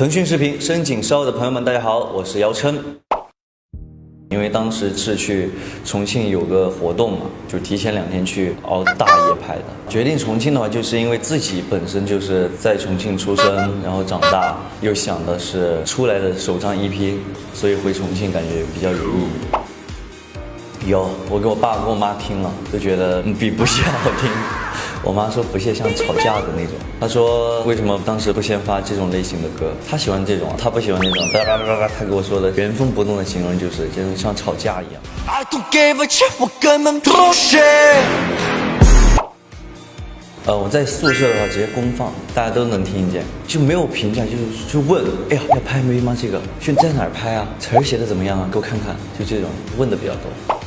腾讯视频深井烧的朋友们，大家好，我是姚琛。因为当时是去重庆有个活动嘛，就提前两天去熬大夜拍的。决定重庆的话，就是因为自己本身就是在重庆出生，然后长大，又想的是出来的首张 EP，所以回重庆感觉比较有意义。有，我给我爸跟我妈听了，都觉得比不屑好听。我妈说不屑像吵架的那种。她说为什么当时不先发这种类型的歌？她喜欢这种，她不喜欢那种叭叭叭叭。她给我说的原封不动的形容就是，就是像吵架一样。I don't give a shit，我根本不屑呃，我在宿舍的话直接公放，大家都能听见，就没有评价，就是就问，哎呀，要拍 MV 吗？这个，去在哪儿拍啊？词儿写的怎么样啊？给我看看，就这种问的比较多。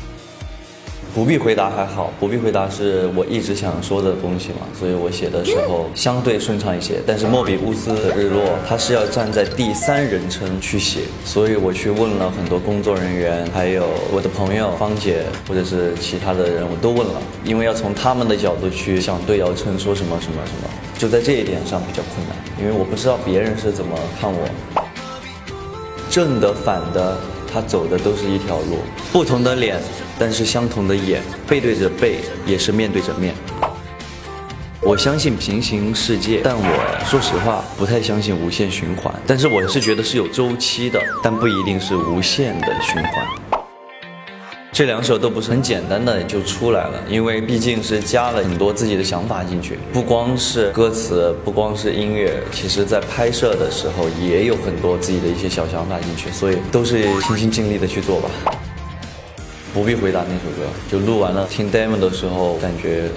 不必回答还好，不必回答是我一直想说的东西嘛，所以我写的时候相对顺畅一些。但是莫比乌斯的日落，它是要站在第三人称去写，所以我去问了很多工作人员，还有我的朋友芳姐，或者是其他的人，我都问了，因为要从他们的角度去想对姚琛说什么什么什么，就在这一点上比较困难，因为我不知道别人是怎么看我，正的反的。他走的都是一条路，不同的脸，但是相同的眼，背对着背，也是面对着面。我相信平行世界，但我说实话不太相信无限循环。但是我是觉得是有周期的，但不一定是无限的循环。这两首都不是很简单的就出来了，因为毕竟是加了很多自己的想法进去，不光是歌词，不光是音乐，其实在拍摄的时候也有很多自己的一些小想法进去，所以都是尽心尽力的去做吧。不必回答那首歌，就录完了听 demo 的时候感觉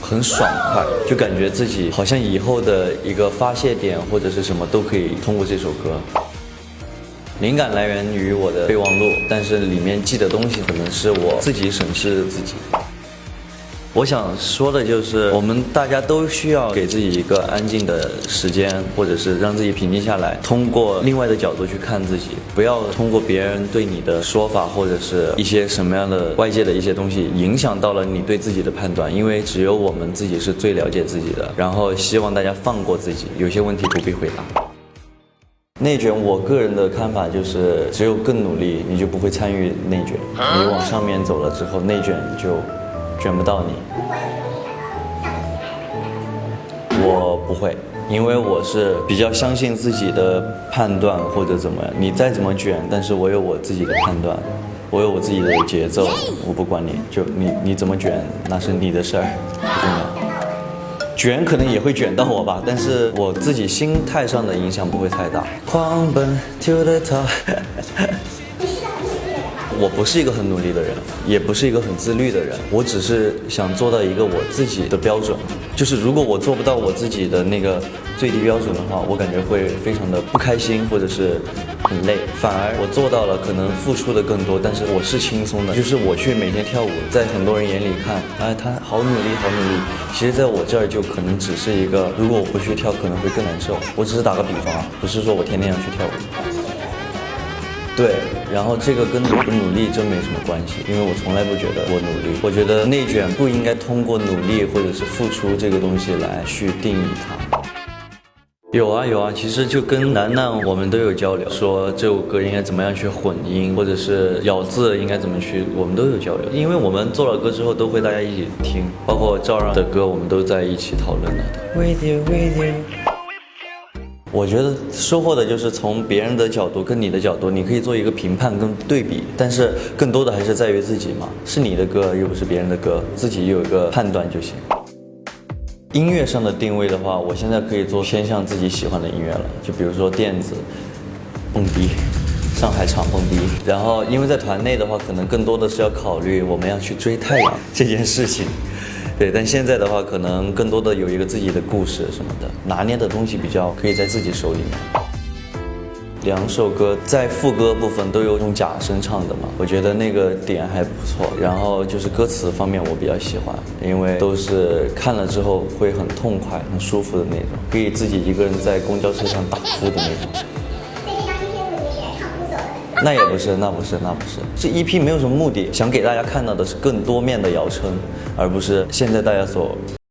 很爽快，就感觉自己好像以后的一个发泄点或者是什么都可以通过这首歌。灵感来源于我的备忘录，但是里面记的东西可能是我自己审视自己。我想说的就是，我们大家都需要给自己一个安静的时间，或者是让自己平静下来，通过另外的角度去看自己，不要通过别人对你的说法或者是一些什么样的外界的一些东西影响到了你对自己的判断，因为只有我们自己是最了解自己的。然后希望大家放过自己，有些问题不必回答。内卷，我个人的看法就是，只有更努力，你就不会参与内卷。你往上面走了之后，内卷就卷不到你。我不会，因为我是比较相信自己的判断或者怎么样。你再怎么卷，但是我有我自己的判断，我有我自己的节奏，我不管你就你你怎么卷，那是你的事儿，不重要。卷可能也会卷到我吧，但是我自己心态上的影响不会太大。狂奔 to the top。我不是一个很努力的人，也不是一个很自律的人，我只是想做到一个我自己的标准。就是如果我做不到我自己的那个最低标准的话，我感觉会非常的不开心，或者是很累。反而我做到了，可能付出的更多，但是我是轻松的。就是我去每天跳舞，在很多人眼里看，哎，他好努力，好努力。其实在我这儿就可能只是一个，如果我不去跳，可能会更难受。我只是打个比方啊，不是说我天天要去跳舞。对，然后这个跟努不努力真没什么关系，因为我从来不觉得我努力。我觉得内卷不应该通过努力或者是付出这个东西来去定义它。有啊有啊，其实就跟楠楠我们都有交流，说这首歌应该怎么样去混音，或者是咬字应该怎么去，我们都有交流。因为我们做了歌之后都会大家一起听，包括赵让的歌，我们都在一起讨论的。With you, with you. 我觉得收获的就是从别人的角度跟你的角度，你可以做一个评判跟对比，但是更多的还是在于自己嘛，是你的歌又不是别人的歌，自己有一个判断就行。音乐上的定位的话，我现在可以做偏向自己喜欢的音乐了，就比如说电子、蹦迪、上海场蹦迪，然后因为在团内的话，可能更多的是要考虑我们要去追太阳这件事情。对，但现在的话，可能更多的有一个自己的故事什么的，拿捏的东西比较可以在自己手里面。两首歌在副歌部分都有用假声唱的嘛，我觉得那个点还不错。然后就是歌词方面，我比较喜欢，因为都是看了之后会很痛快、很舒服的那种，可以自己一个人在公交车上大哭的那种。那也不是，那不是，那不是。这 EP 没有什么目的，想给大家看到的是更多面的姚琛，而不是现在大家所。